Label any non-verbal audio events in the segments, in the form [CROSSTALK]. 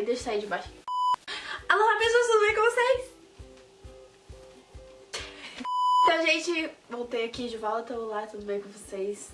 Peraí, deixa eu sair de baixo. Alô, pessoas, tudo bem com vocês? Então, gente, voltei aqui de volta. Olá, tudo bem com vocês?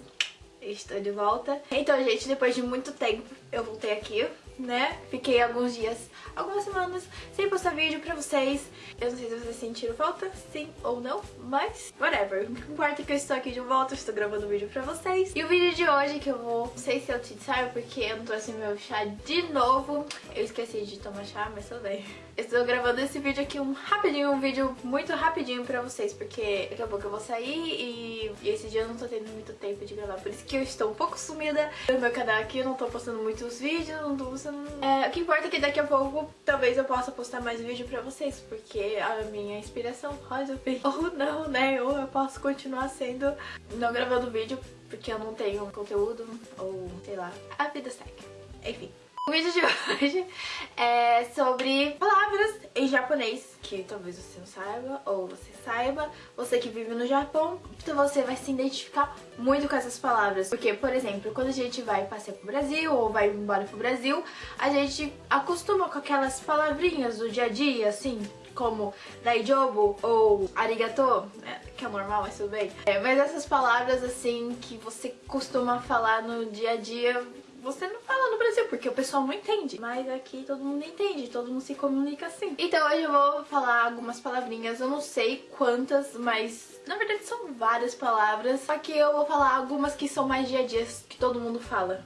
Estou de volta. Então, gente, depois de muito tempo, eu voltei aqui né? Fiquei alguns dias, algumas semanas sem postar vídeo pra vocês. Eu não sei se vocês sentiram falta, sim ou não, mas whatever. O importa é que eu estou aqui de volta, estou gravando um vídeo pra vocês. E o vídeo de hoje que eu vou, não sei se eu te saio porque eu não trouxe meu chá de novo. Eu esqueci de tomar chá, mas tudo bem. Estou gravando esse vídeo aqui um rapidinho, um vídeo muito rapidinho pra vocês, porque daqui a pouco eu vou sair e, e esse dia eu não tô tendo muito tempo de gravar, por isso que eu estou um pouco sumida no meu canal aqui, eu não tô postando muitos vídeos, não tô postando é, o que importa é que daqui a pouco talvez eu possa postar mais vídeo pra vocês, porque a minha inspiração pode vir [LAUGHS] ou não, né? Ou eu posso continuar sendo não gravando vídeo porque eu não tenho conteúdo, ou sei lá, a vida segue. Enfim. O vídeo de [LAUGHS] hoje é sobre palavras em japonês que talvez você não saiba ou você saiba, você que vive no Japão, então você vai se identificar muito com essas palavras. Porque, por exemplo, quando a gente vai passear pro Brasil ou vai embora pro Brasil, a gente acostuma com aquelas palavrinhas do dia a dia, assim, como daijobu ou arigato, né, que é normal, mas tudo bem. É, mas essas palavras, assim, que você costuma falar no dia a dia, você não fala no Brasil, porque o pessoal não entende. Mas aqui todo mundo entende, todo mundo se comunica assim. Então hoje eu vou falar algumas palavrinhas, eu não sei quantas, mas na verdade são várias palavras. Que eu vou falar algumas que são mais dia a dia, que todo mundo fala.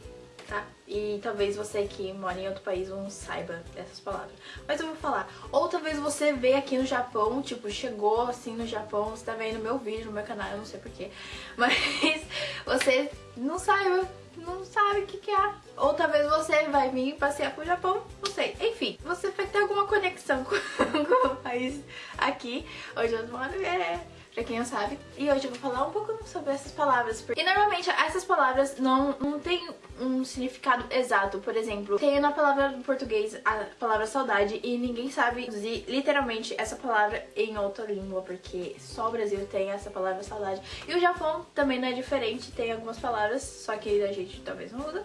Tá? E talvez você que mora em outro país não saiba essas palavras. Mas eu vou falar. Ou talvez você veio aqui no Japão, tipo, chegou assim no Japão, você tá vendo meu vídeo no meu canal, eu não sei porquê. [LAUGHS] Mas você não saiba não sabe o que, que é. Ou talvez você vai vir passear pro Japão, não sei. Enfim, você vai ter alguma conexão com, [LAUGHS] com o país aqui, onde eu moro. É pra quem não sabe. E hoje eu vou falar um pouco sobre essas palavras. E normalmente essas palavras não, não tem um significado exato. Por exemplo, tem na palavra do português a palavra saudade e ninguém sabe dizer literalmente essa palavra em outra língua, porque só o Brasil tem essa palavra saudade. E o Japão também não é diferente, tem algumas palavras, só que a gente talvez não usa.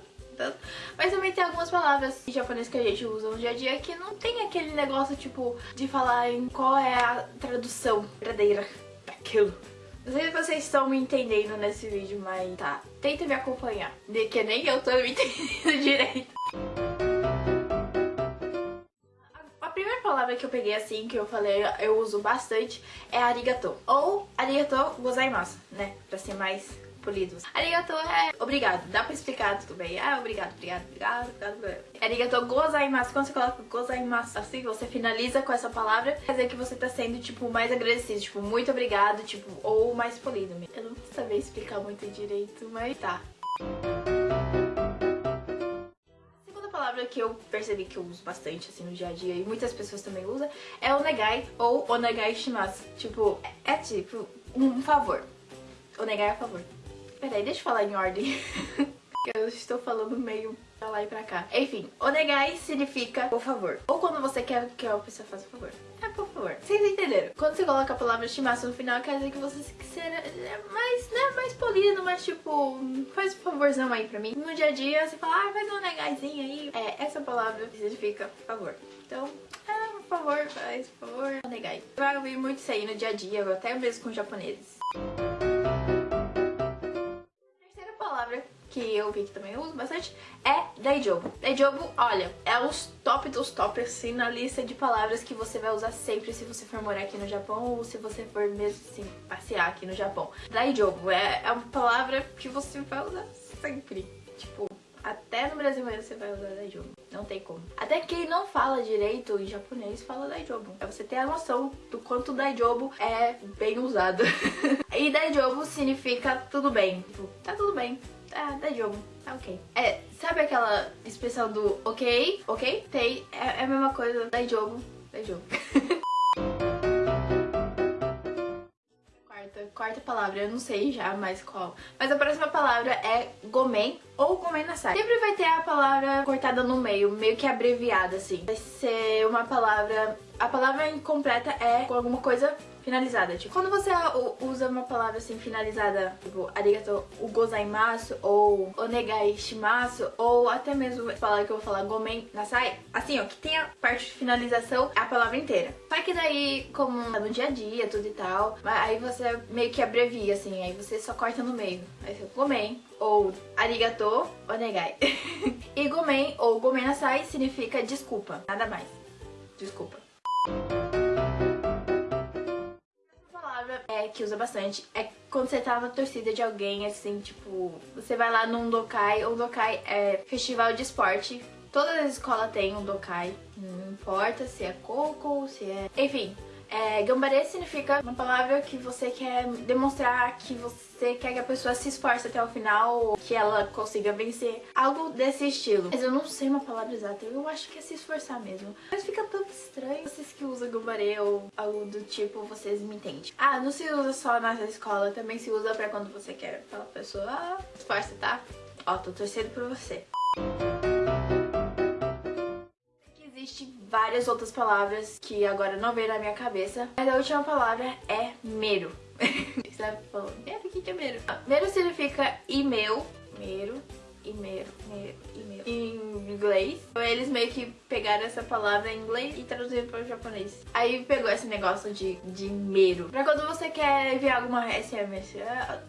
Mas também tem algumas palavras em japonês que a gente usa no dia a dia que não tem aquele negócio, tipo, de falar em qual é a tradução verdadeira aquilo. Não sei se vocês estão me entendendo nesse vídeo, mas tá. Tenta me acompanhar, de que nem eu tô me [LAUGHS] entendendo direito. A primeira palavra que eu peguei assim, que eu falei, eu uso bastante, é arigato. Ou arigato gozaimasu, né? Pra ser mais polidos. Arigato é obrigado. Dá pra explicar tudo bem. Ah, obrigado, obrigado, obrigado, obrigado. Arigato gozaimasu. Quando você coloca gozaimasu assim, você finaliza com essa palavra, quer dizer que você tá sendo, tipo, mais agradecido. Tipo, muito obrigado, tipo, ou mais polido. Eu não vou saber explicar muito direito, mas tá. palavra que eu percebi que eu uso bastante assim no dia a dia e muitas pessoas também usam é onegai ou onegai shimasu. Tipo, é, é tipo um favor. Onegai é favor. Peraí, deixa eu falar em ordem. [LAUGHS] eu estou falando meio pra lá e pra cá. Enfim, onegai significa por favor. Ou quando você quer que a pessoa faça por favor. É por favor. Vocês entenderam? Quando você coloca a palavra shimasu no final, quer dizer que você será mais, né, mais polido, mais tipo, faz um favorzão aí pra mim. No dia a dia, você fala, ah, faz um onegaizinho aí. É, essa palavra significa favor. Então, é, por favor, faz, por favor, onegai. Vai ouvir muito isso aí no dia a dia, até mesmo com japoneses. Que eu vi que também uso bastante, é Daijobu. Daijobu, olha, é os top dos top, assim, na lista de palavras que você vai usar sempre se você for morar aqui no Japão ou se você for mesmo, assim, passear aqui no Japão. Daijobu é, é uma palavra que você vai usar sempre. Tipo, até no Brasil mesmo você vai usar Daijobu. Não tem como. Até quem não fala direito em japonês fala Daijobu. É você ter a noção do quanto Daijobu é bem usado. [LAUGHS] e Daijobu significa tudo bem. Tipo, tá tudo bem ah, dá jogo. Tá ok. É, sabe aquela expressão do ok, ok? Tem, é, é a mesma coisa, dá jogo, dá jogo. [LAUGHS] quarta, quarta palavra, eu não sei já mais qual. Mas a próxima palavra é gomen ou gomen nasai. Sempre vai ter a palavra cortada no meio, meio que abreviada assim. Vai ser uma palavra... A palavra incompleta é com alguma coisa finalizada. Tipo, quando você usa uma palavra assim finalizada, tipo, arigato gozaimasu, ou onegai shimasu, ou até mesmo a palavra que eu vou falar, gomen nasai, assim, ó, que tem a parte de finalização, é a palavra inteira. Só que daí, como no dia a dia, tudo e tal, aí você meio que abrevia, assim, aí você só corta no meio. Aí você gomen, ou arigato onegai. [LAUGHS] e gomen ou gomen nasai significa desculpa, nada mais. Desculpa. Que usa bastante é quando você tá na torcida de alguém, assim, tipo, você vai lá num dokai, o dokai é festival de esporte. Todas as escolas têm um dokai, não importa se é coco, se é... Enfim, é, gambare significa uma palavra que você quer demonstrar que você quer que a pessoa se esforce até o final, que ela consiga vencer. Algo desse estilo. Mas eu não sei uma palavra exata, eu acho que é se esforçar mesmo. Mas fica tão estranho. Vocês que usam gambare ou algo do tipo, vocês me entendem. Ah, não se usa só na escola, também se usa pra quando você quer falar pra pessoa, ah, esforça, tá? Ó, tô torcendo por você. Várias outras palavras que agora não veio na minha cabeça, mas a última palavra é mero. [LAUGHS] Você falando, mero? O que é mero? Mero significa e-mail, mero, e-mail, e-mail, em inglês. Eles meio que pegaram essa palavra em inglês e traduziram para o japonês. Aí pegou esse negócio de, de mero. Pra quando você quer enviar alguma SMS,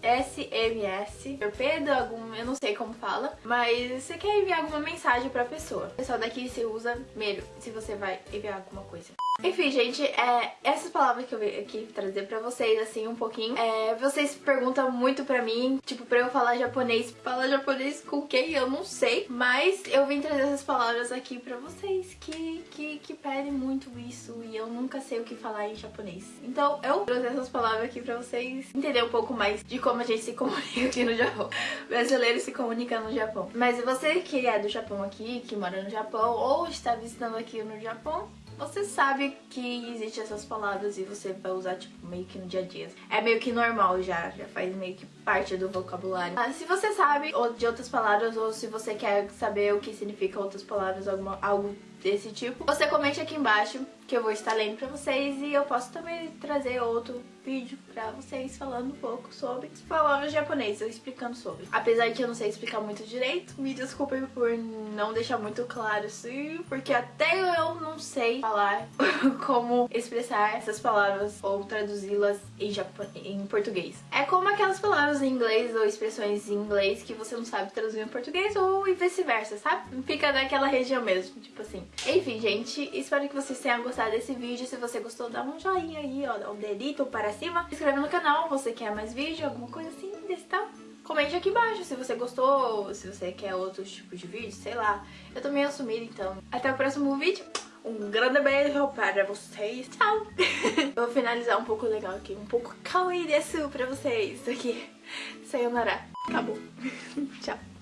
SMS, torpedo, algum, eu não sei como fala, mas você quer enviar alguma mensagem pra pessoa. Pessoal daqui se usa mero, se você vai enviar alguma coisa. Enfim, gente, é, essas palavras que eu vim aqui trazer pra vocês, assim, um pouquinho. É, vocês perguntam muito pra mim, tipo, pra eu falar japonês. Falar japonês com quem? Eu não sei. Mas eu vim trazer essas palavras aqui pra vocês que, que, que pedem muito isso e eu nunca sei o que falar em japonês. Então eu trouxe essas palavras aqui pra vocês entender um pouco mais de como a gente se comunica aqui no Japão. [LAUGHS] Brasileiro se comunica no Japão. Mas você que é do Japão aqui, que mora no Japão ou está visitando aqui no Japão, você sabe que existem essas palavras e você vai usar, tipo, meio que no dia a dia. É meio que normal já, já faz meio que parte do vocabulário. Mas se você sabe de outras palavras ou se você quer saber o que significa outras palavras, alguma, algo desse tipo, você comente aqui embaixo que eu vou estar lendo pra vocês e eu posso também trazer outro vídeo pra vocês falando um pouco sobre as palavras japonesas, explicando sobre. Apesar que eu não sei explicar muito direito, me desculpem por não deixar muito claro assim, porque até eu não sei falar [LAUGHS] como expressar essas palavras ou traduzi-las em, em português. É como aquelas palavras em inglês ou expressões em inglês que você não sabe traduzir em português ou vice-versa, sabe? Fica naquela região mesmo, tipo assim. Enfim, gente, espero que vocês tenham gostado desse vídeo. Se você gostou, dá um joinha aí, ó, dá um dedito para cima. Se inscreve no canal, você quer mais vídeo, alguma coisa assim desse tal. Comente aqui embaixo se você gostou, se você quer outros tipos de vídeo, sei lá. Eu tô meio assumida, então. Até o próximo vídeo. Um grande beijo para vocês. Tchau! [LAUGHS] Vou finalizar um pouco legal aqui, um pouco kawaii desu pra vocês aqui. Sayonara. Acabou. [LAUGHS] Tchau.